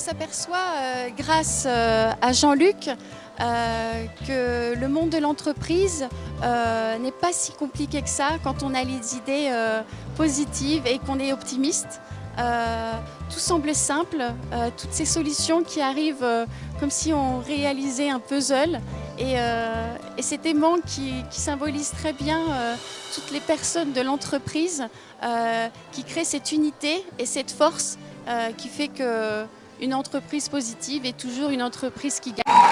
s'aperçoit euh, grâce euh, à Jean-Luc euh, que le monde de l'entreprise n'est pas si compliqué que ça quand on a les idées positives et qu'on est optimiste. Tout semble simple, toutes ces solutions qui arrivent comme si on réalisait un puzzle et, et cet aimant qui, symbolise très bien toutes les personnes de l'entreprise qui créent cette unité et cette force qui fait que une entreprise positive est toujours une entreprise qui gagne.